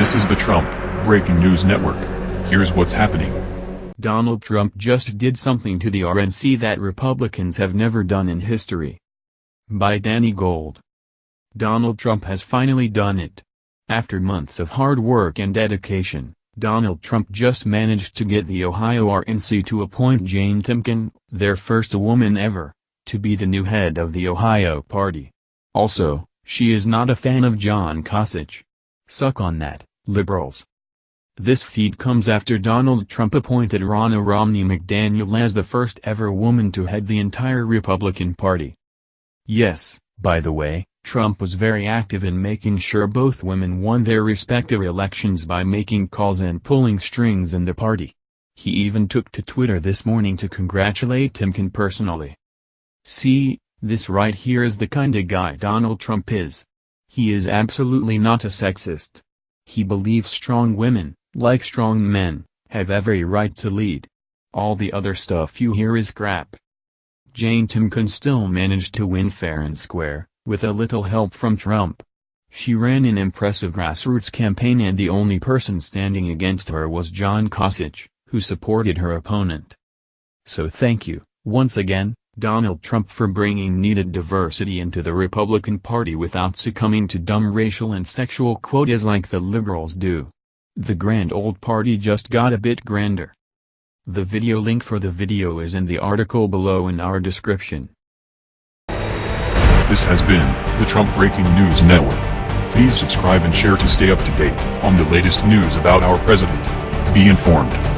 This is the Trump Breaking News Network. Here's what's happening. Donald Trump just did something to the RNC that Republicans have never done in history. By Danny Gold. Donald Trump has finally done it. After months of hard work and dedication, Donald Trump just managed to get the Ohio RNC to appoint Jane Timken, their first woman ever, to be the new head of the Ohio party. Also, she is not a fan of John Kasich. Suck on that, liberals. This feed comes after Donald Trump appointed Ronna Romney McDaniel as the first ever woman to head the entire Republican Party. Yes, by the way, Trump was very active in making sure both women won their respective elections by making calls and pulling strings in the party. He even took to Twitter this morning to congratulate Timken personally. See, this right here is the kinda guy Donald Trump is. He is absolutely not a sexist. He believes strong women, like strong men, have every right to lead. All the other stuff you hear is crap. Jane Timken still managed to win fair and square, with a little help from Trump. She ran an impressive grassroots campaign and the only person standing against her was John Kasich, who supported her opponent. So thank you, once again, Donald Trump for bringing needed diversity into the Republican Party without succumbing to dumb racial and sexual quotas like the liberals do. The grand old party just got a bit grander. The video link for the video is in the article below in our description. This has been the Trump Breaking News Network. Please subscribe and share to stay up to date on the latest news about our president. Be informed.